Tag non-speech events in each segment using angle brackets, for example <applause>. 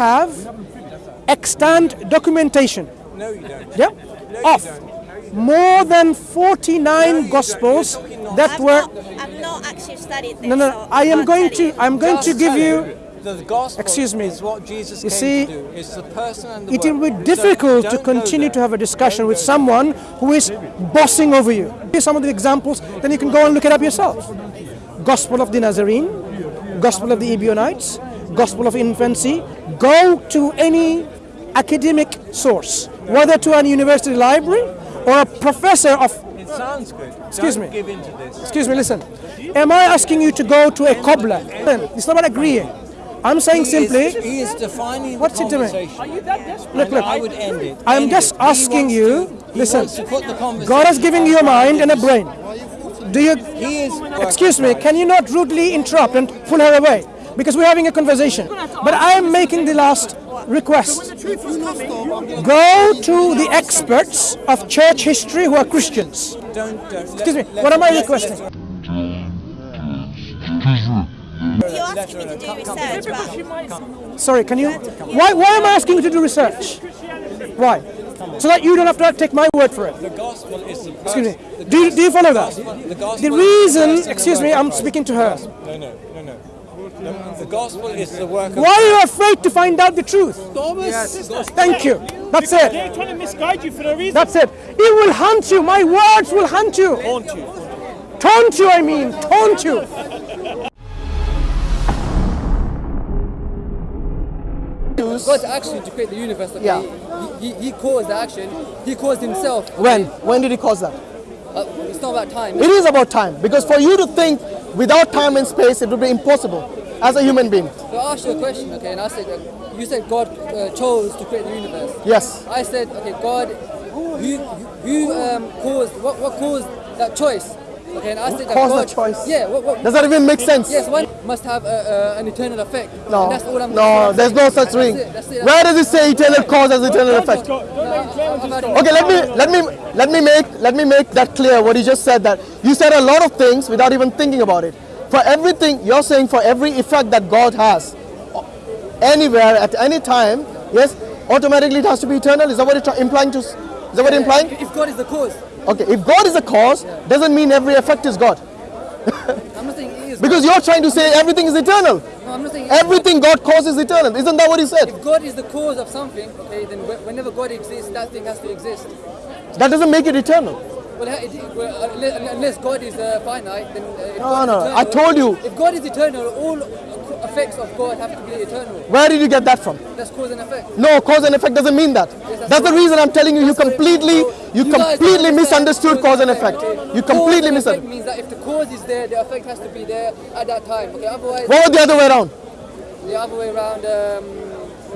we have extant documentation. No, you don't. Yep. No, of you don't. more than 49 gospels that I've were not, I've not actually studied this. no no so I am going tell to. I'm going to give you The gospel Excuse me. is what Jesus You came see, to do. It's the person and the it will be difficult So to continue to have a discussion with someone who is bossing over you. Here's some of the examples, then you can go and look it up yourself. Gospel of the Nazarene, Gospel of the Ebionites, Gospel of Infancy. Go to any academic source, whether to an university library or a professor of It sounds good. Excuse don't me. give in to this. Excuse me, listen. Am I asking you to go to a cobbler? It's not about agreeing. I'm saying He simply, is, he is defining What's the it doing? conversation. look, And look. I would end it. I'm End just it. Asking you, to- listen, wants to put the conversation God has given you a mind and a brain. Do you, He is excuse me, right. can you not rudely interrupt and pull her away? Because we're having a conversation. But I am making the last request. Go to the experts of church history who are Christians. Don't, don't, Excuse me, what am I let- requesting? You're me to do research, but Sorry, can you? Why, why am I asking you to do research? Why? So that you don't have to take my word for it. The gospel is the Excuse me. the Do you, do you follow that? the The reason, person excuse me, I'm speaking to her. No, no, no, no. The, the gospel is the work of Why are you afraid to find out the truth? Thomas. Thank you. That's it. They're trying to misguide you for no reason. That's it. It will hunt you. My words will hunt you. Haunt you. Taunt you, I mean. Taunt you. God's action to create the universe, okay? Yeah. He, he, he caused the action. He caused himself. When? When did he cause that? Uh, it's not about time. It is about time. Because for you to think without time and space, it would be impossible as a human being. So I asked you a question, okay, and I said, uh, you said God uh, chose to create the universe. Yes. I said, okay, God, who, who um, caused, what, what caused that choice? Okay, and I said that caused God, that choice? Yeah, what, what, Does that even make sense? yes, one must have a, a, an eternal effect. No. And that's all I'm No, there's no such thing. it, that's it. Where does it say eternal cause has eternal effect? Don't make claims I've had Okay, let me let me let me make let me make that clear. What you just said that you said a lot of things without even thinking about it. For everything you're saying, for every effect that God has, anywhere at any time, yes, automatically it has to be eternal. Is that what you're implying to? Is that what you're implying? If God is the cause, Okay, if God is the cause, doesn't mean every effect is God. <laughs> I'm not saying He is. Because you're trying to say everything is eternal. no, I'm not saying Everything God causes is eternal. Isn't that what he said? If God is the cause of something, okay, then whenever God exists, that thing has to exist. That doesn't make it eternal. Well, it, well unless, God is uh, finite, then uh, No, no, eternal, I told you. If God is eternal, all effects of God have to be eternal. Where did you get that from? That's cause and effect. No, cause and effect doesn't mean that. that's That's the reason I'm telling you. You That's what it completely, bro. you completely misunderstood cause and effect. okay? You Cause completely and effect misunderstood. means that if the cause is there, the effect has to be there at that time. Okay, otherwise, What was the other way around? the other way around. Um,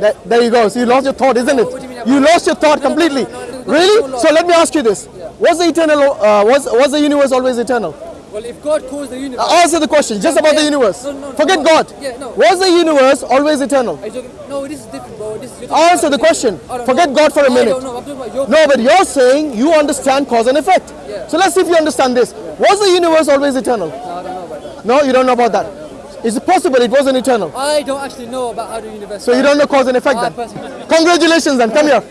There, there you go. So you lost your thought, isn't it? You You lost your thought No, no, no, completely. no, no, no, no, no, Really? no, no. So let me ask you this: Was the eternal? Uh, was was the universe always eternal? well, if God caused the universe, Answer the question. Just about the universe. No, no, no, Forget no. God. Yeah, no. Was the universe always eternal? Are you talking, no, this is different, bro. This is, Answer the question. Forget know. God for a minute. don't know. I'm talking about your No, but you're saying you understand cause and effect. Yeah. So let's see if you understand this. Was the universe always eternal? No, I don't know about that. No, you don't know about that. Is it possible it wasn't eternal? I don't actually know about how the universe. So you don't know cause and effect I then? Congratulations then, come here.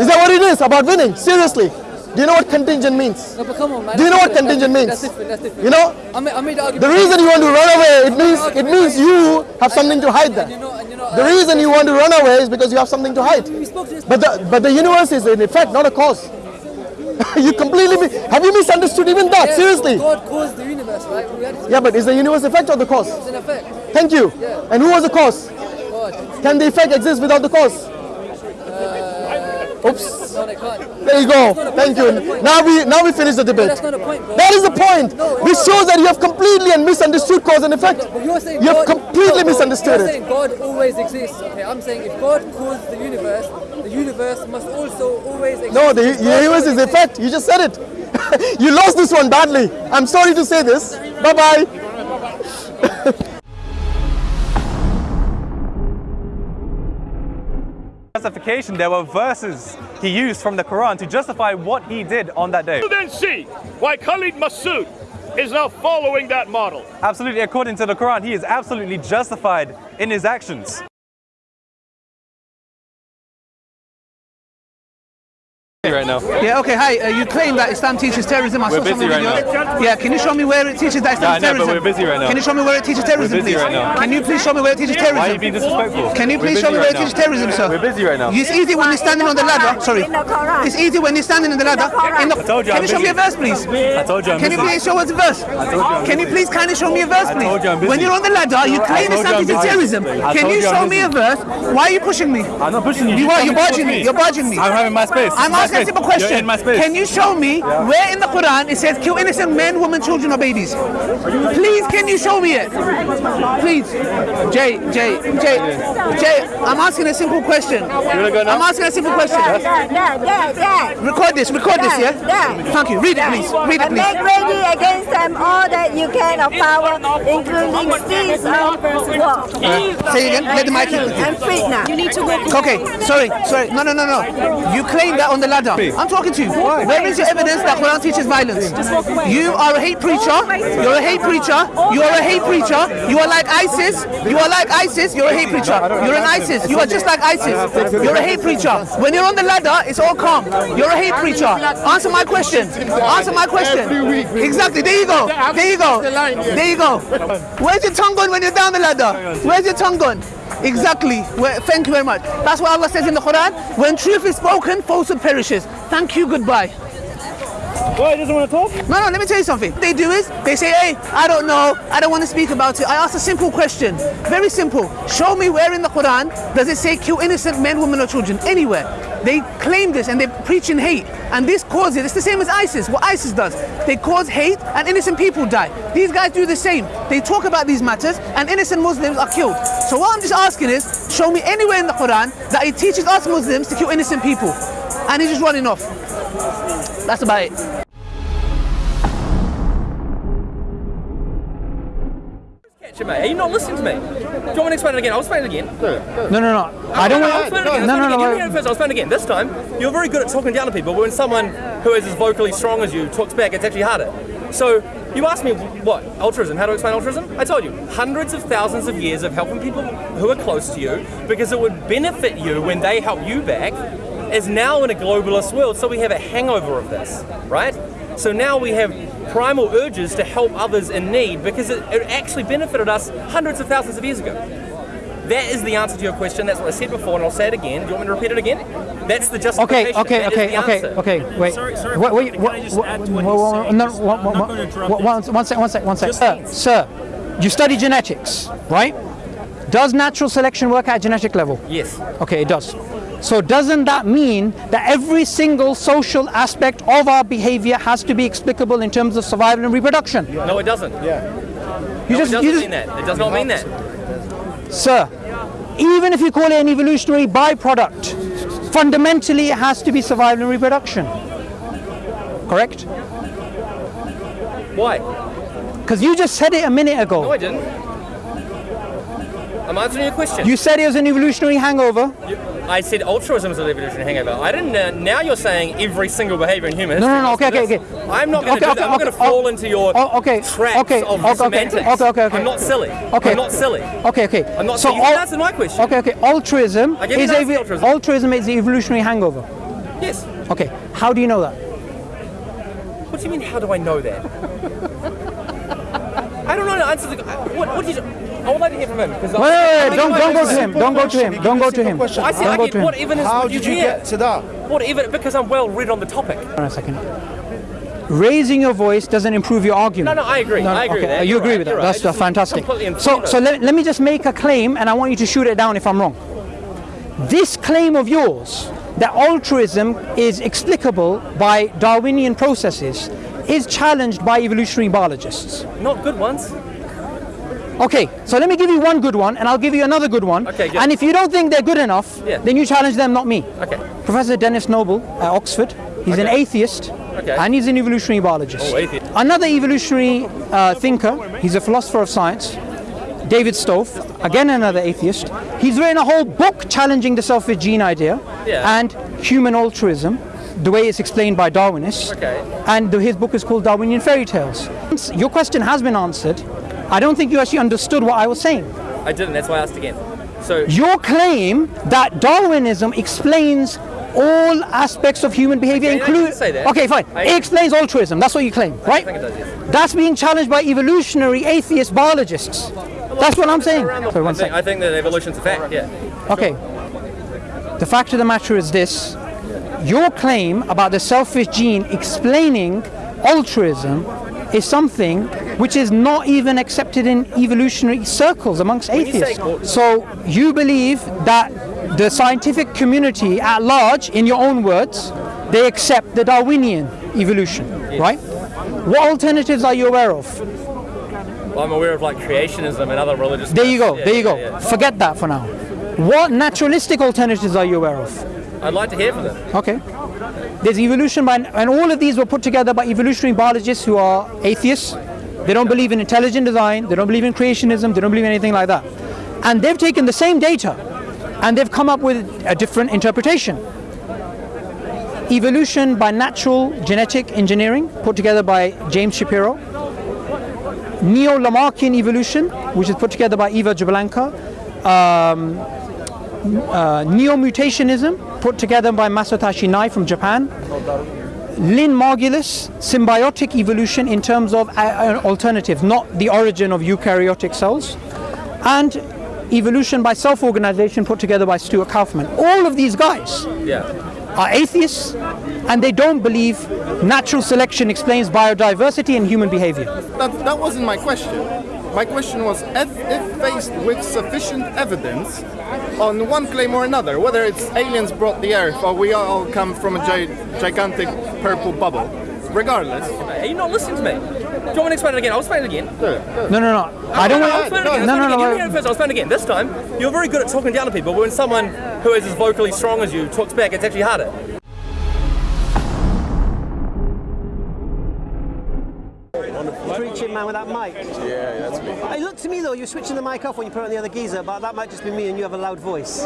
Is that what it is about winning? Seriously. Do you know what contingent means? No, but come on, man. Do you know what contingent means? That's different. That's different. You know, I made, I made the the reason you want to run away, it means it means you have something to hide And you there. know, you know, The uh, reason you want to run away is because you have something to hide. we spoke to this. But the but the universe is an effect, not a cause. <laughs> you completely have you misunderstood even that? Yeah, Seriously? God caused the universe, right? Yeah, but is the universe effect or the cause? it's an effect. Thank you. Yeah. And who was the cause? God. Can the effect exist without the cause? Oops. No, they can't. There you go. Thank you. Now we now we finish the debate. That's not the point, bro. That is the point. No, This shows that you have completely and misunderstood cause and effect. But you're saying You have God, completely no, misunderstood you're it. saying God always exists. Okay, I'm saying if God caused the universe, the universe must also always exist. No, the universe is effect. You just said it. <laughs> you lost this one badly. I'm sorry to say this. Bye bye. Justification, there were verses he used from the Quran to justify what he did on that day. You then see why Khalid Masood is now following that model. Absolutely, according to the Quran, he is absolutely justified in his actions. Right now. Yeah, okay, hi. Uh, you claim that Islam teaches terrorism. I We're saw busy right video. Yeah, can you show me where it teaches that Islam Yeah, I know, but we're busy right now. Can you show me where it teaches terrorism, busy please? right now. Can you please show me where it teaches terrorism? Why are you being disrespectful? Can you please show me where right it teaches terrorism, sir? We're busy right now. It's easy when you're standing on the ladder. Sorry. In the Quran. It's easy when you're standing in the ladder. In the, I told you can I'm you show me a verse, please? I told you I'm Can you please show us a verse? I'm Can you please kindly show me a verse, I please? told you I'm busy. When you're on the ladder, you claim Islam teaches terrorism. Can you you show me a verse? Why are you pushing me? I'm not pushing you. You are. You're barging me. me. You're barging me. I'm having my space. I'm asking a space. simple question. You're in my space. Can you show me where in the Quran it says kill innocent men, women, children, or babies? Please, can you show me it? Please. Jay, Jay, Jay, Jay, I'm asking a simple question. gonna go now? I'm asking a simple question. Dad, dad, dad, dad. Record this, record this, yeah? Dad. Thank you. Read it, please. Read it, And make ready against them all that you can of power, including steeds of war. Say again. Let the mic hit with you. I'm free now. You need to walk Okay, sorry, sorry. No, no, no, no. You claim that on the ladder. I'm talking to you. Where is your evidence that Quran teaches violence? You are a hate preacher. You're a hate preacher. You are a hate preacher. You are like ISIS. You are like ISIS. You're a hate preacher. You're an ISIS. You are just like ISIS. You're a hate preacher. When you're on the ladder, it's all calm. You're a hate preacher. Answer my question. Answer my question. Exactly. There you go. There you go. There you go. Where's your tongue gone when you're down the ladder? Where's your tongue gone? Exactly. Well, thank you very much. That's what Allah says in the Quran. When truth is spoken, falsehood perishes. Thank you. Goodbye. Why, he doesn't want to talk? No, no, let me tell you something. What they do is, they say, hey, I don't know, I don't want to speak about it. I ask a simple question. Very simple. Show me where in the Quran does it say kill innocent men, women, or children? Anywhere. They claim this and they're preaching hate. And this causes, it's the same as ISIS, what ISIS does. They cause hate and innocent people die. These guys do the same. They talk about these matters and innocent Muslims are killed. So what I'm just asking is, show me anywhere in the Quran that it teaches us Muslims to kill innocent people. And he's just running off. That's about it. Mate. Are you not listening to me? Do you want me to explain it again? I'll explain it again. No, no, no. I don't I'll want explain it again. No, I'll no, explain it no. You heard it first, I'll explain it again. This time, you're very good at talking down to people, but when someone who is as vocally strong as you talks back, it's actually harder. So, you asked me what? Altruism. How to explain altruism? I told you. Hundreds of thousands of years of helping people who are close to you because it would benefit you when they help you back is now in a globalist world, so we have a hangover of this, right? So now we have primal urges to help others in need because it, it actually benefited us hundreds of thousands of years ago. That is the answer to your question. That's what I said before, and I'll say it again. Do you want me to repeat it again? That's the justification. okay, That is okay, the okay, answer. okay. Wait, Sorry, sorry, wait, wait, can what, I just what, add to what what- he's what- saying? no, Just- what- I'm what- not gonna interrupt what- it. one, one sec, one sec, one sec. Just Sir, please. sir, you study genetics, right? Does natural selection work at genetic level? Yes. Okay, it does. So doesn't that mean that every single social aspect of our behavior has to be explicable in terms of survival and reproduction? No, it doesn't. You no, just, it doesn't you just, mean that. It does not mean that. Sir, even if you call it an evolutionary byproduct, fundamentally it has to be survival and reproduction. Correct? Why? Because you just said it a minute ago. No. I didn't. I'm answering your question. You said it was an evolutionary hangover. You- I said altruism is an evolutionary hangover. I didn't. Uh, now you're saying every single behavior in human No, no, no, okay, okay, okay. I'm not going to Okay, okay, I'm going to fall oh, into your oh, okay, traps okay, of okay, semantics. okay, okay, okay. I'm not silly. Okay. I'm not silly. Okay, okay. I'm not so silly. You can al- answer my question. Okay, okay. Altruism I gave you is a altruism. altruism is the evolutionary hangover. Yes. Okay. How do you know that? What do you mean? How do I know that? I don't know the answer. To the, what, what did you? I would like to hear from him because. Wait, wait, wait, don't, don't go to him. Don't go to him. Don't go to him. I said Don't I go get to him. what evidence How would you did you hear? get to that? What evidence? Because I'm well read on the topic. Hold on a second. Raising your voice doesn't improve your argument. No, no, I agree. I agree okay, with that. Oh, you agree right, with that? right. That's I fantastic. So, so let, let me just make a claim, and I want you to shoot it down if I'm wrong. This claim of yours that altruism is explicable by Darwinian processes is challenged by evolutionary biologists. Not good ones. Okay, so let me give you one good one, and I'll give you another good one. Okay, good. And if you don't think they're good enough, Yeah. then you challenge them, not me. Okay. Professor Denis Noble at Oxford. He's an atheist, Okay. and he's an evolutionary biologist. Oh, atheist. Another evolutionary uh, thinker. He's a philosopher of science. David Stove, again another atheist. He's written a whole book challenging the selfish gene idea Yeah. and human altruism, the way it's explained by Darwinists. Okay. And the- his book is called Darwinian Fairy Tales. Your question has been answered. I don't think you actually understood what I was saying. I didn't. That's why I asked again. So Your claim that Darwinism explains all aspects of human behavior, Okay, I including. didn't say that. Okay, fine. I- it explains altruism. That's what you claim, right? think it does, yes. That's being challenged by evolutionary atheist biologists. That's what I'm saying. Sorry, I one think. I think that evolution's a fact, yeah. Okay. The fact of the matter is this your claim about the selfish gene explaining altruism is something which is not even accepted in evolutionary circles amongst atheists. So you believe that the scientific community at large, in your own words, they accept the Darwinian evolution, right? What alternatives are you aware of? Well, I'm aware of like creationism and other religious. There you go, Yeah, there you go. yeah. Forget that for now. What naturalistic alternatives are you aware of? I'd like to hear from them. Okay. There's evolution by, and all of these were put together by evolutionary biologists who are atheists. They don't believe in intelligent design, they don't believe in creationism, they don't believe in anything like that. And they've taken the same data and they've come up with a different interpretation. Evolution by natural genetic engineering, put together by James Shapiro. Neo Lamarckian evolution, which is put together by Eva Jablonka. Um, uh, neo-mutationism put together by Masatoshi Nei from Japan. Lynn Margulis, symbiotic evolution in terms of uh, an alternative, not the origin of eukaryotic cells. And evolution by self-organization put together by Stuart Kauffman. All of these guys Yeah. are atheists and they don't believe natural selection explains biodiversity and human behavior. That, that wasn't my question. My question was if, if faced with sufficient evidence on one claim or another, whether it's aliens brought the earth or we all come from a gi- gigantic purple bubble, regardless. Are you not listening to me? Do you want me to explain it again? I'll explain it again. No, no, no. I don't I'll want. explain it again. No, I'll no, explain it again. You no. hear it first, I'll explain it again. This time, you're very good at talking down to people, but when someone who is as vocally strong as you talks back, it's actually harder. preaching man with that mic. Yeah, that's me. It looked to me though, you're switching the mic off when you put on the other geezer, but that might just be me and you have a loud voice.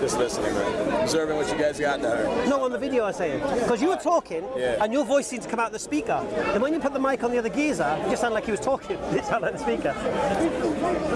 Just listening, man. Observing what you guys got there. No, on the video I'm saying. Because you were talking Yeah. and your voice seemed to come out the speaker. And when you put the mic on the other geezer, it just sounded like he was talking. <laughs> It sounded like the speaker.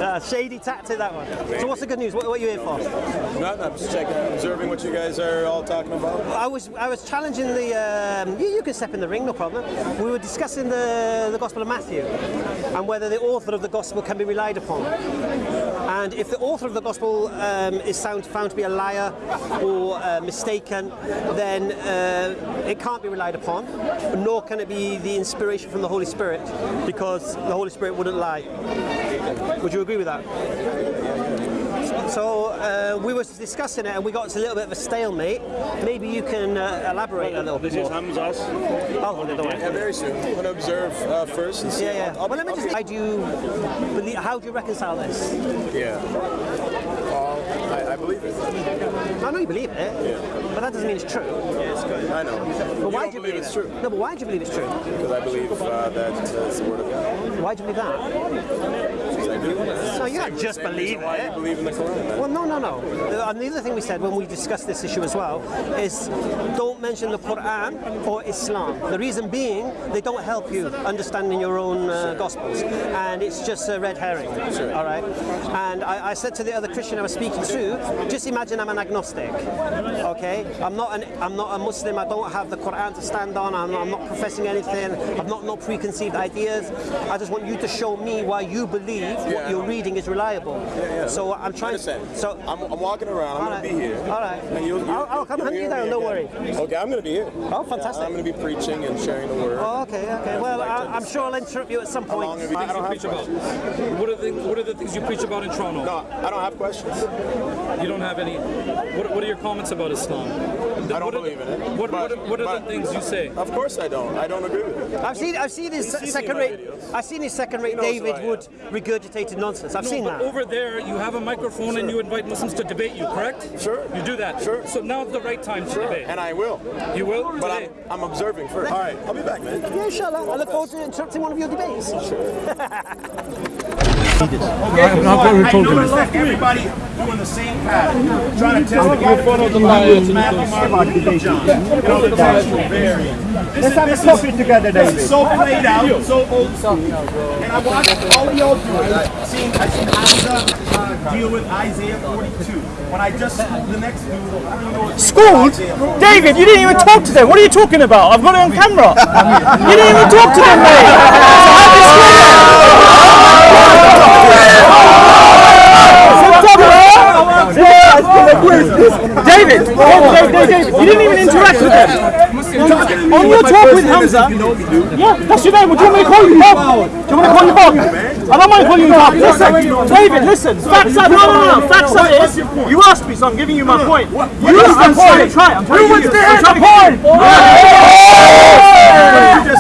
Uh, shady tactic, that one. So what's the good news? What, what are you here for? Nothing, I'm just checking, observing what you guys are all talking about. I was I was challenging the. Um, you, you can step in the ring, no problem. We were discussing the the Gospel of Matthew and whether the author of the Gospel can be relied upon. And if the author of the Gospel um, is found found to be a liar or uh, mistaken, then uh, it can't be relied upon. Nor can it be the inspiration from the Holy Spirit, because the Holy Spirit wouldn't lie. Would you agree with that? So uh, we were discussing it and we got to a little bit of a stalemate. Maybe you can uh, elaborate a little bit more. Hamza's. I'll hold it, don't. Yeah, very soon. I'm gonna observe uh, first and see. Yeah, yeah. I'll- Well, let me just. How do you believe? How do you reconcile this? Yeah. Well, I, I believe it. I know you believe it, but that doesn't mean it's true. I know. But you why don't do you believe it's it? true? No, but why do you believe it's true? Because I believe uh, that uh, it's the word of God. Why do you believe that? Because I do. No, you can't just believe it. you believe in the Quran. Well, no, no, no. And the other thing we said when we discussed this issue as well is don't mention the Quran or Islam. The reason being they don't help you understanding your own uh, gospels, and it's just a red herring. All right. And I, I said to the other Christian I was speaking to, just imagine I'm an agnostic. Okay. I'm not an I'm not a Muslim. I don't have the Quran to stand on. I'm, I'm not professing anything. I've not no preconceived ideas. I just want you to show me why you believe what I you're reading is reliable. yeah. So uh, I'm trying. understand. So I'm, I'm walking around. I'm All gonna be here. All right. And you'll, you'll, I'll- I'll come you'll hunt you hear down, don't worry. Okay, I'm gonna be here. Oh, fantastic. I'm gonna be preaching and sharing the word. Oh, okay, okay. Well, I, I'm sure I'll interrupt you at some How point. long have you- I don't preach about? What are, the, what are the things you preach about in Toronto? No, I don't have questions. You don't have any. What, what are your comments about Islam? I don't what are believe the, in it. What, what, but- are, what are the things you say? Of course I don't. I don't agree with it. I've seen, I've seen his He's second-rate. I've seen his second-rate He knows who David I. Wood regurgitated nonsense. I've No, seen but that. over there, you have a microphone and you invite Muslims to debate you, correct? Sure. You do that. Sure. So now's the right time to debate. And I will. you will But. I'm, I'm observing first. All right, I'll be back, man. Yeah, inshallah. I look forward to interrupting one of your debates. Sure. I've got told him. Everybody, doing the same pattern, trying to for the Matthew, Mark, Luke, John. You know, the text will vary. Let's have a coffee together, This David. is so played out, so old school. And I watched all of y'all do it. I seen, I seen Hamza uh, deal with Isaiah 42. When I just schooled the next dude, I don't know what Schooled? David, you didn't even talk to them. What are you talking about? I've got it on camera. you didn't even talk to them, mate. <laughs> So how do school them? <laughs> David, David, David, David, you didn't even interact with them. On your talk with Hamza, yeah, that's your name. What do you want me to call you, Bob? Do you want me to call you Bob? I don't mind calling you Bob. Listen, David, listen. Facts are no, no, no. Facts are is you asked me, so I'm giving you my point. You What's the point? try. I'm trying to wants give to hear the to give you- point?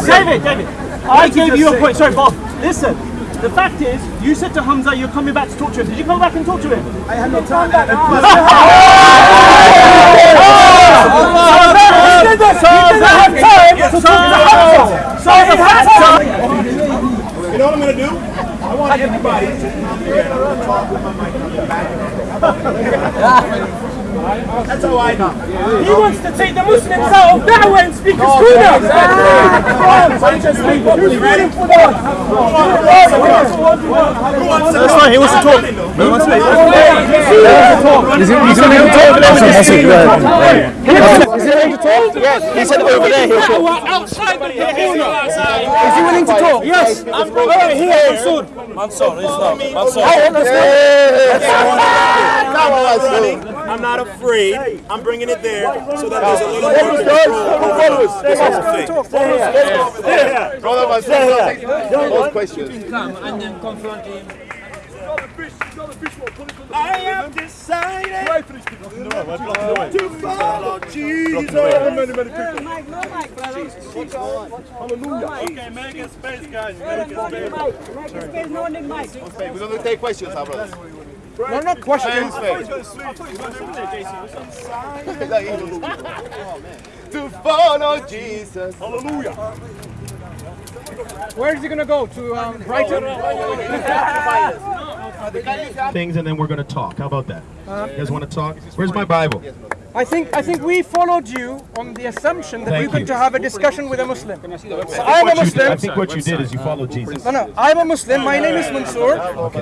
David, David. I gave you a point. Sorry, Bob. Listen. The fact is, you said to Hamza you're coming back to talk to him. Did you come back and talk to him? I had no time. <laughs> <laughs> <laughs> You know what I'm gonna do? I want everybody to come here and I'm gonna talk with my mic on the back. That's how I do. He wants to take the Muslims out of Dawah and Speaker's Corner. Who's ready for that? That's fine, he wants to talk. He wants to talk. Is he going to talk? Is he willing to talk? Yes. He said over there he'll talk. Outside the Is he willing to talk? Yes. I'm over here, Mansour. Mansour, Islam. Mansour. Oh, let's go. I'm not afraid. I'm bringing it there so that there's a little more control over this whole thing. Brother Mansour, those questions. Come and then confront him. I have decided to follow Jesus. Hallelujah. Okay, make a space, guys. Make a space. Okay, we're going to take questions, our brothers. No, not questions. <laughs> to follow Jesus. Hallelujah. Where is he going to go? To um, Brighton? <laughs> things and then we're going to talk. How about that? You guys want to talk? Where's my Bible? I think I think we followed you on the assumption that Thank we're going you. to have a discussion with a Muslim. So I think I'm a what you Muslim. I think what you did is you followed Jesus. No, no, I'm a Muslim. My name is Mansour.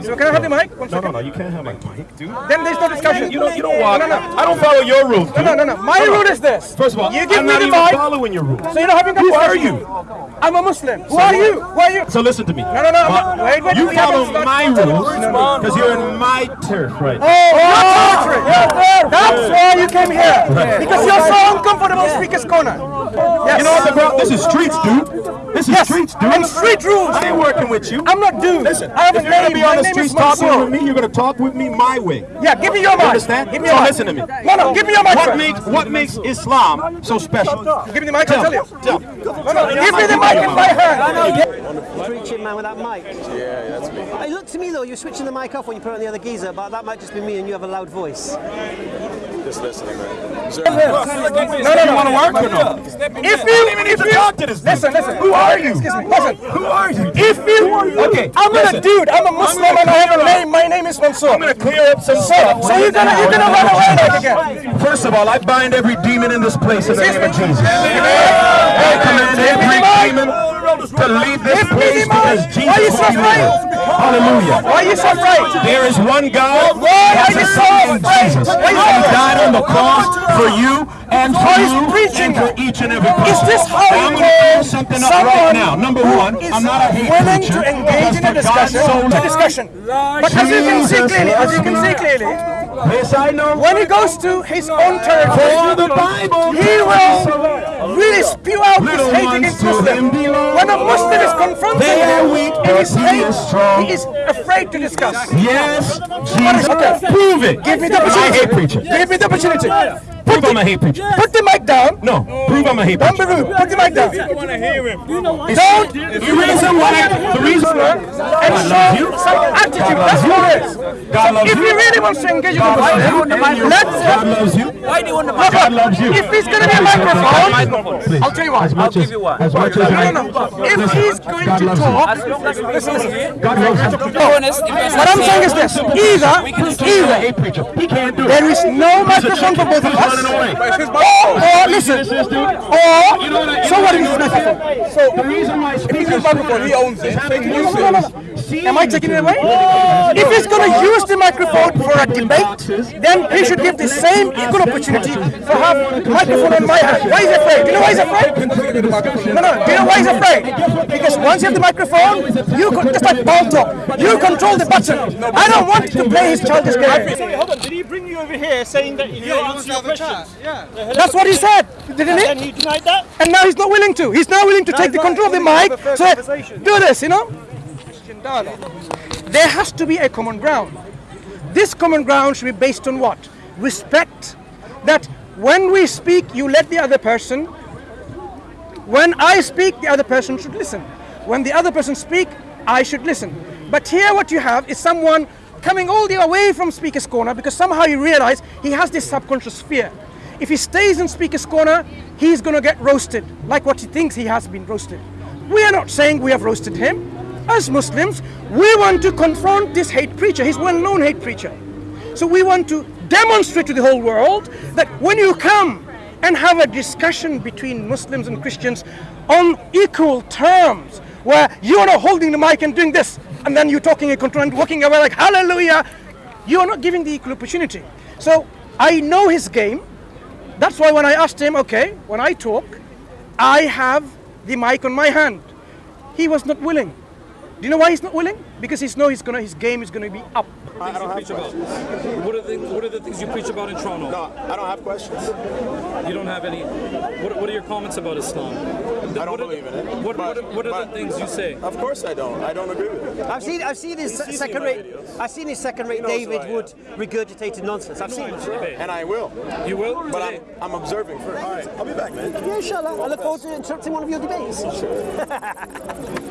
So can I have the mic? One No, no, second. no, you can't have my mic, dude. Then there's no discussion. You don't, you don't walk. No, no, I don't follow your rules, dude. no, no, no, no. My Hold on. rule is this. First of all, you give I'm me not the even mic. following your rules. So you're not having a Who are discussion. you? I'm a Muslim. Who are you? Who are you? So listen to me. No, no, no. My- Wait, wait, you haven't follow my rules because you're in my turf right oh, now. Oh, your territory. That's why you came here. Because you're so uncomfortable speaker's corner. Yes. You know what the problem? This is streets, dude. This is Yes, streets, dude. and street rules. I ain't working with you. I'm not dude. Listen, I have if a you're gonna be on My the streets talking with me, you're gonna talk with me my way. Yeah, give me your You mic. understand? Give me so your mic. listen to me. No, no, give me your mic. What first. makes what makes Islam so special? Give me the mic, I'll tell you. Tell. No, no, give me the mic in my hand. Preaching man with that mic. Yeah, that's me. It looked to me though, you're switching the mic off when you put it on the other geezer, but that might just be me and you have a loud voice. Just listening, man. No, no, no. want to work or no? If you, even if you, talk to this listen, listen. Who are you? Excuse me, listen. Who are you? If you, Okay, I'm not a dude. I'm a Muslim I and I have a name. My name is Mansour. I'm gonna clear up some stuff. so you're gonna, you're gonna run away like again. First of all, I bind every demon in this place in the name of Jesus. I command every demon to leave this place because Jesus so will be? Lord. Hallelujah. Why are you so afraid? There is one God. Why are you so afraid? Jesus. Why you so He died on the cross for you and for you preaching and for each and every person. Is this how you I'm going to call something up right now. Number one, I'm not a hate willing preacher. to engage in a discussion, so a discussion. But as you can see clearly, as you can see clearly, Yes, I know. when he goes to his own For territory, the Bible. he will really spew out his hate against Muslims. When a Muslim is confronted They are him weak, in his he hate, he is afraid to discuss. Yes, Jesus. okay? Prove it. Give me the I opportunity. hate preachers. Give me the opportunity. Prove I'm a hate preacher. Put the mic down. No, prove I'm a hate Don't be preacher. rude. Put the mic down. I want to hear him. Don't The reason why, the reason and show you. some attitude. God loves That's you. what it is. God If you. really want to engage with God the loves Muslim, you. let's uh, God loves you. Why do you want the Look, God loves you. If he's going to be a microphone, Please. I'll tell you what. As much I'll give you one. As much as No, no, no. If Listen, he's going God to talk, As long as listen you. God loves you. to be honest, the what I'm saying is this: either, He's a either hate preacher. He can't do it. there is no microphone for both of us, or, or listen, or someone this microphone. So the reason why speakers he owns it. No, no, no, no. Am I taking it away? If he's going to use the microphone for a debate, then he should give the same equal opportunity for have microphone on my hand. Why is he afraid? Do you know why he's afraid? No, no. Do you know why he's afraid? Because once you have the microphone, you could just like ball talk. You control the button. I don't want to play his childish game. Sorry, hold on. Did he bring you over here saying that he'll answer your questions? Yeah. That's what he said, didn't he? And he? he denied that? And now he's not willing to. He's now willing to take the control of the mic. So do this, you know. There has to be a common ground. This common ground should be based on what? Respect. That when we speak, you let the other person. When I speak, the other person should listen. When the other person speak, I should listen. But here, what you have is someone coming all the way from Speaker's Corner because somehow he realized he has this subconscious fear. If he stays in Speaker's Corner, he's going to get roasted, like what he thinks he has been roasted. We are not saying we have roasted him. As Muslims, we want to confront this hate preacher. He's well-known hate preacher. So we want to demonstrate to the whole world that when you come and have a discussion between Muslims and Christians on equal terms, where you are not holding the mic and doing this, and then you're talking and control and walking away like hallelujah, you are not giving the equal opportunity. So I know his game. That's why when I asked him, okay, when I talk, I have the mic on my hand. He was not willing. Do you know why he's not willing? Because he's know he's gonna his game is gonna be up. Things you preach about. What are, the, what are the things you preach about in Toronto? No, I don't have questions. You don't have any. What, what are your comments about Islam? I don't believe in it. What, what, but- are, what are the things you say? Of course I don't. I don't agree with it. I've seen, I've seen his He's second rate. I've seen his second rate He knows who David Wood regurgitated nonsense. I've seen it. And I will. You will? But I'm, I'm observing first. All right, I'll be back, man. Yeah, inshallah. I look forward to interrupting one of your debates. <laughs>